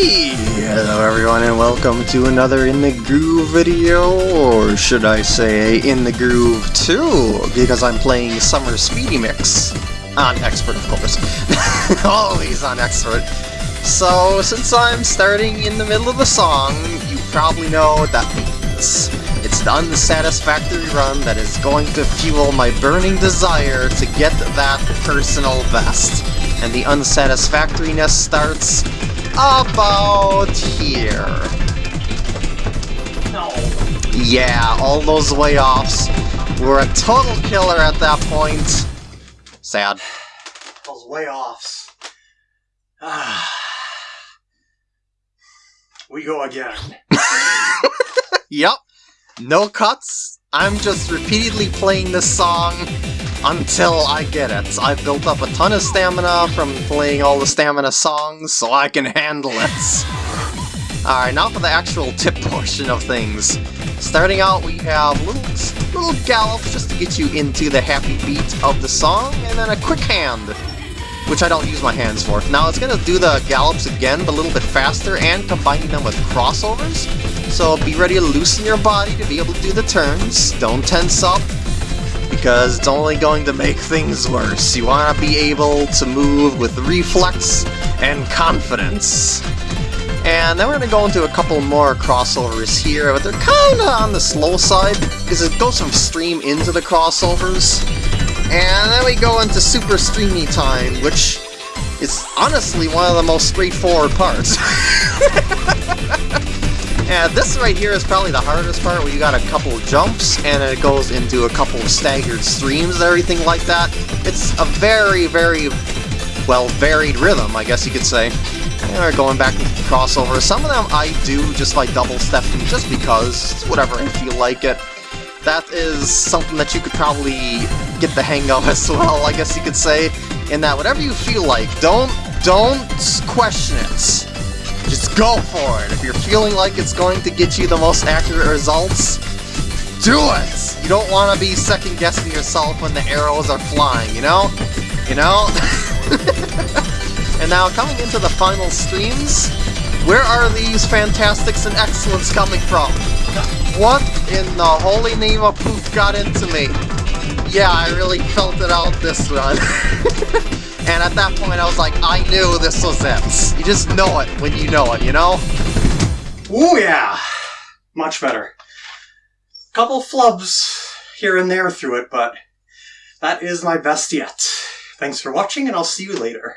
Hello everyone and welcome to another In the Groove video, or should I say In the Groove 2, because I'm playing Summer Speedy Mix. On Expert, of course. Always on Expert. So, since I'm starting in the middle of the song, you probably know what that means. It's the unsatisfactory run that is going to fuel my burning desire to get that personal best. And the unsatisfactoriness starts about here. No. Yeah, all those way offs were a total killer at that point. Sad. Those way offs. Ah. We go again. Yep. No cuts. I'm just repeatedly playing this song until I get it. I've built up a ton of stamina from playing all the stamina songs, so I can handle it. Alright, now for the actual tip portion of things. Starting out, we have little, little gallops just to get you into the happy beat of the song, and then a quick hand, which I don't use my hands for. Now it's going to do the gallops again, but a little bit faster, and combining them with crossovers. So be ready to loosen your body to be able to do the turns. Don't tense up, because it's only going to make things worse. You want to be able to move with reflex and confidence. And then we're going to go into a couple more crossovers here, but they're kind of on the slow side, because it goes from stream into the crossovers. And then we go into super streamy time, which is honestly one of the most straightforward parts. And this right here is probably the hardest part, where you got a couple jumps, and it goes into a couple of staggered streams and everything like that. It's a very, very, well, varied rhythm, I guess you could say. And we're going back to the crossover. Some of them I do just by double-stepping, just because, whatever, I feel like it. That is something that you could probably get the hang of as well, I guess you could say. In that, whatever you feel like, don't, don't question it. Just go for it. If you're feeling like it's going to get you the most accurate results, do it! You don't want to be second-guessing yourself when the arrows are flying, you know? You know? and now, coming into the final streams, where are these fantastics and excellents coming from? What in the holy name of poop got into me? Yeah, I really felt it out this run. And at that point I was like, I knew this was it. You just know it when you know it, you know? Ooh yeah! Much better. Couple flubs here and there through it, but that is my best yet. Thanks for watching, and I'll see you later.